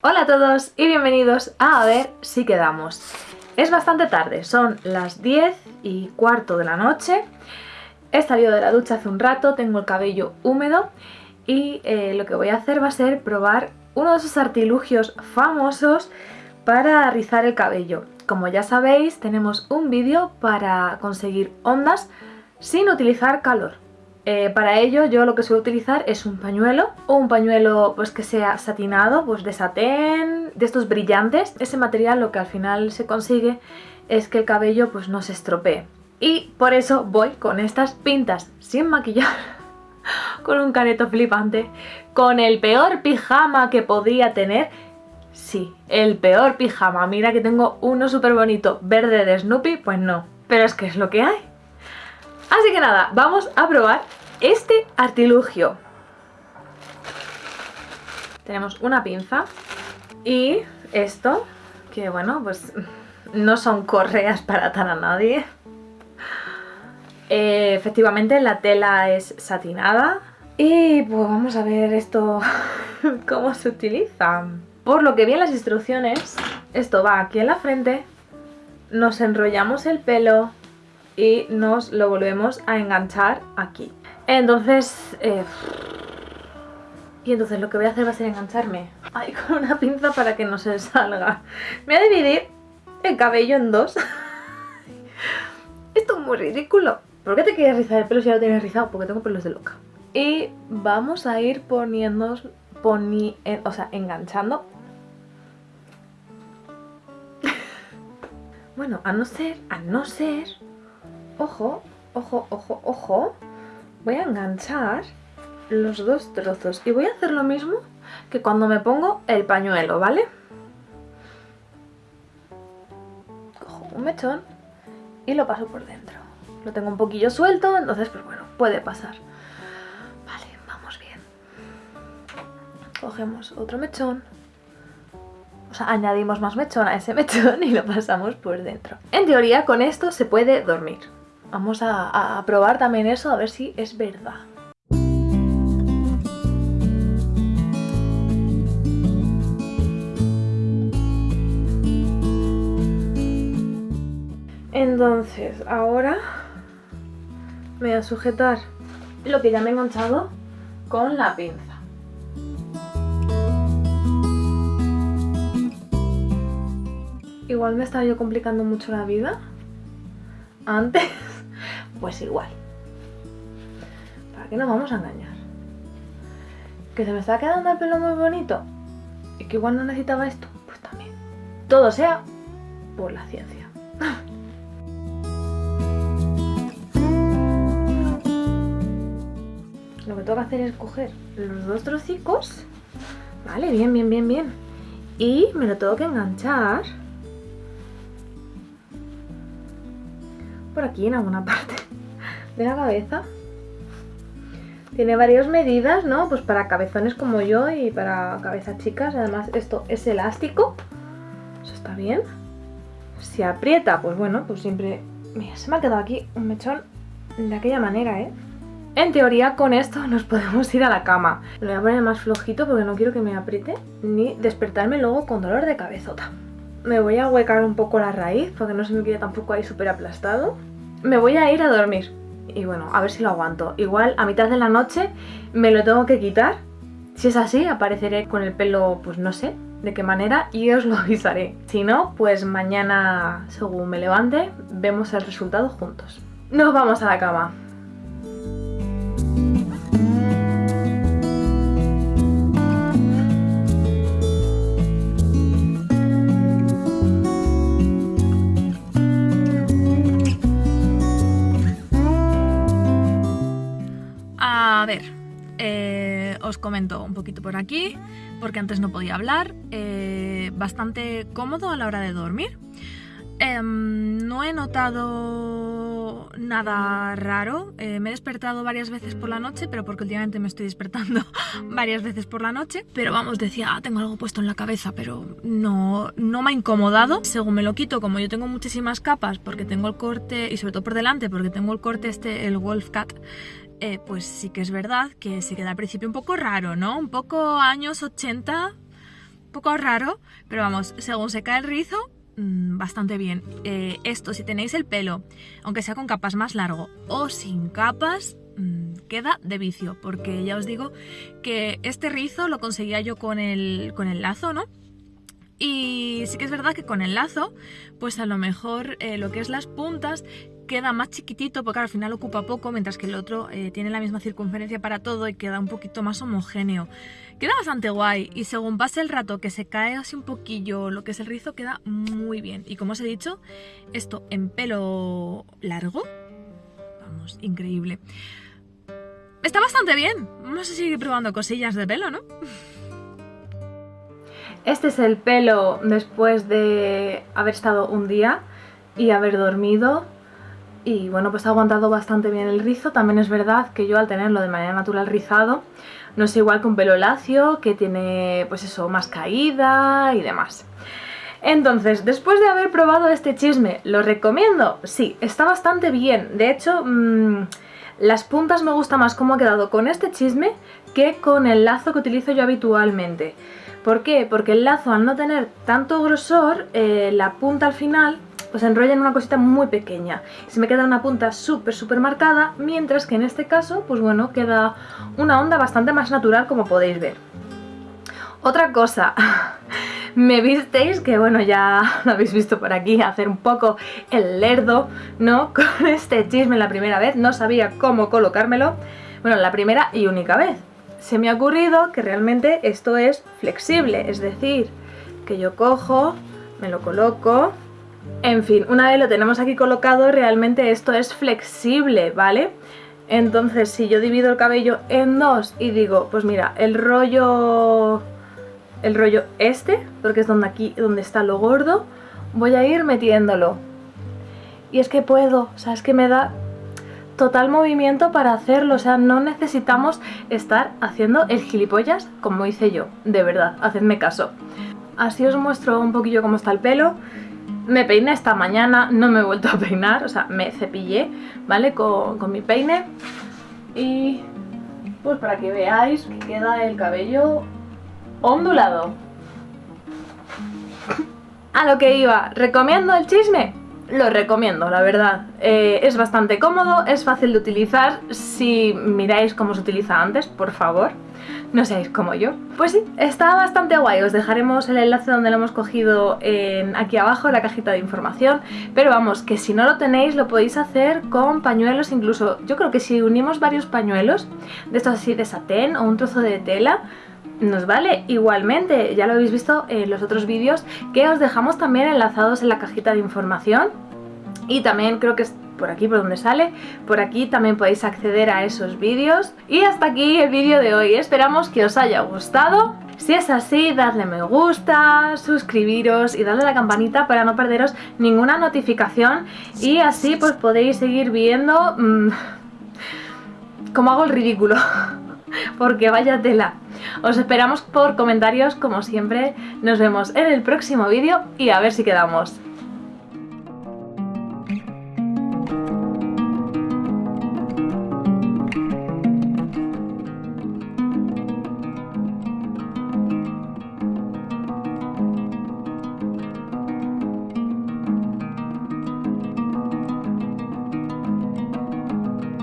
Hola a todos y bienvenidos a A ver si quedamos. Es bastante tarde, son las 10 y cuarto de la noche. He salido de la ducha hace un rato, tengo el cabello húmedo y eh, lo que voy a hacer va a ser probar uno de esos artilugios famosos para rizar el cabello. Como ya sabéis, tenemos un vídeo para conseguir ondas sin utilizar calor. Eh, para ello yo lo que suelo utilizar es un pañuelo o un pañuelo pues que sea satinado, pues de satén, de estos brillantes. Ese material lo que al final se consigue es que el cabello pues no se estropee. Y por eso voy con estas pintas sin maquillar, con un careto flipante, con el peor pijama que podría tener. Sí, el peor pijama. Mira que tengo uno súper bonito verde de Snoopy, pues no. Pero es que es lo que hay. Así que nada, vamos a probar este artilugio. Tenemos una pinza y esto, que bueno, pues no son correas para atar a nadie. Eh, efectivamente la tela es satinada y pues vamos a ver esto cómo se utiliza. Por lo que vi en las instrucciones, esto va aquí en la frente, nos enrollamos el pelo y nos lo volvemos a enganchar aquí. Entonces... Eh, y entonces lo que voy a hacer va a ser engancharme ahí con una pinza para que no se salga. Me voy a dividir el cabello en dos. Esto es muy ridículo. ¿Por qué te quieres rizar el pelo si ya lo tienes rizado? Porque tengo pelos de loca. Y vamos a ir poniendo, poni, o sea, enganchando. bueno, a no ser, a no ser, ojo, ojo, ojo, ojo, voy a enganchar los dos trozos y voy a hacer lo mismo que cuando me pongo el pañuelo, ¿vale? Cojo un mechón y lo paso por dentro. Lo tengo un poquillo suelto, entonces pues bueno, puede pasar. Vale, vamos bien. Cogemos otro mechón. O sea, añadimos más mechón a ese mechón y lo pasamos por dentro. En teoría con esto se puede dormir. Vamos a, probar también eso, a ver si es verdad. Entonces, ahora me voy a sujetar lo que ya me he enganchado con la pinza. Igual me estaba yo complicando mucho la vida antes pues igual. ¿Para qué nos vamos a engañar? ¿Que se me está quedando el pelo muy bonito? ¿Y que igual no necesitaba esto? Pues también. Todo sea por la ciencia. Lo que tengo que hacer es coger los dos trocicos. Vale, bien, bien, bien, bien. Y me lo tengo que enganchar por aquí en alguna parte de la cabeza. Tiene varias medidas, ¿no? Pues para cabezones como yo y para cabezas chicas. Además, esto es elástico. Eso está bien. Si aprieta, pues bueno, pues siempre... Mira, se me ha quedado aquí un mechón de aquella manera, ¿eh? En teoría, con esto nos podemos ir a la cama. Lo voy a poner más flojito porque no quiero que me apriete ni despertarme luego con dolor de cabezota. Me voy a huecar un poco la raíz porque no se me quede tampoco ahí súper aplastado. Me voy a ir a dormir y bueno, a ver si lo aguanto. Igual a mitad de la noche me lo tengo que quitar. Si es así, apareceré con el pelo, pues no sé de qué manera y os lo avisaré. Si no, pues mañana, según me levante, vemos el resultado juntos. Nos vamos a la cama. Os comento un poquito por aquí, porque antes no podía hablar. Eh, bastante cómodo a la hora de dormir. Em, no he notado nada raro. Eh, me he despertado varias veces por la noche, pero porque últimamente me estoy despertando varias veces por la noche. Pero vamos, decía, ah, tengo algo puesto en la cabeza, pero no, no me ha incomodado. Según me lo quito, como yo tengo muchísimas capas, porque tengo el corte, y sobre todo por delante, porque tengo el corte este, el Wolf Cat, eh, pues sí que es verdad que se queda al principio un poco raro, ¿no? Un poco años 80, un poco raro, pero vamos, según se cae el rizo, mm, bastante bien. Eh, esto, si tenéis el pelo, aunque sea con capas más largo o sin capas, mm, queda de vicio, porque ya os digo que este rizo lo conseguía yo con el, con el lazo, ¿no? Y sí que es verdad que con el lazo, pues a lo mejor eh, lo que es las puntas queda más chiquitito porque al final ocupa poco, mientras que el otro eh, tiene la misma circunferencia para todo y queda un poquito más homogéneo. Queda bastante guay y según pase el rato que se cae así un poquillo lo que es el rizo queda muy bien. Y como os he dicho, esto en pelo largo, vamos, increíble. Está bastante bien, vamos a seguir probando cosillas de pelo, ¿no? Este es el pelo después de haber estado un día y haber dormido y bueno pues ha aguantado bastante bien el rizo, también es verdad que yo al tenerlo de manera natural rizado no es igual que un pelo lacio que tiene pues eso más caída y demás. Entonces, después de haber probado este chisme, ¿lo recomiendo? Sí, está bastante bien, de hecho... Mmm, las puntas me gusta más cómo ha quedado con este chisme que con el lazo que utilizo yo habitualmente. ¿Por qué? Porque el lazo al no tener tanto grosor, eh, la punta al final pues enrolla en una cosita muy pequeña. Se me queda una punta súper súper marcada, mientras que en este caso, pues bueno, queda una onda bastante más natural como podéis ver. Otra cosa, me visteis, que bueno, ya lo habéis visto por aquí, hacer un poco el lerdo, ¿no? Con este chisme la primera vez, no sabía cómo colocármelo, bueno, la primera y única vez. Se me ha ocurrido que realmente esto es flexible, es decir, que yo cojo, me lo coloco, en fin, una vez lo tenemos aquí colocado, realmente esto es flexible, ¿vale? Entonces, si yo divido el cabello en dos y digo, pues mira, el rollo el rollo este, porque es donde aquí donde está lo gordo, voy a ir metiéndolo. Y es que puedo, o sea, es que me da total movimiento para hacerlo, o sea, no necesitamos estar haciendo el gilipollas como hice yo, de verdad, hacedme caso. Así os muestro un poquillo cómo está el pelo. Me peiné esta mañana, no me he vuelto a peinar, o sea, me cepillé, ¿vale? Con, con mi peine. Y pues para que veáis que queda el cabello ondulado. A lo que iba, ¿recomiendo el chisme? Lo recomiendo, la verdad. Eh, es bastante cómodo, es fácil de utilizar. Si miráis cómo se utiliza antes, por favor, no seáis como yo. Pues sí, está bastante guay. Os dejaremos el enlace donde lo hemos cogido en, aquí abajo en la cajita de información. Pero vamos, que si no lo tenéis lo podéis hacer con pañuelos, incluso yo creo que si unimos varios pañuelos, de estos así de satén o un trozo de tela, nos vale igualmente, ya lo habéis visto en los otros vídeos que os dejamos también enlazados en la cajita de información y también creo que por aquí por donde sale, por aquí también podéis acceder a esos vídeos y hasta aquí el vídeo de hoy, esperamos que os haya gustado si es así, dadle me gusta, suscribiros y dadle a la campanita para no perderos ninguna notificación y así pues podéis seguir viendo mmm, cómo hago el ridículo porque vaya tela. Os esperamos por comentarios como siempre. Nos vemos en el próximo vídeo y a ver si quedamos.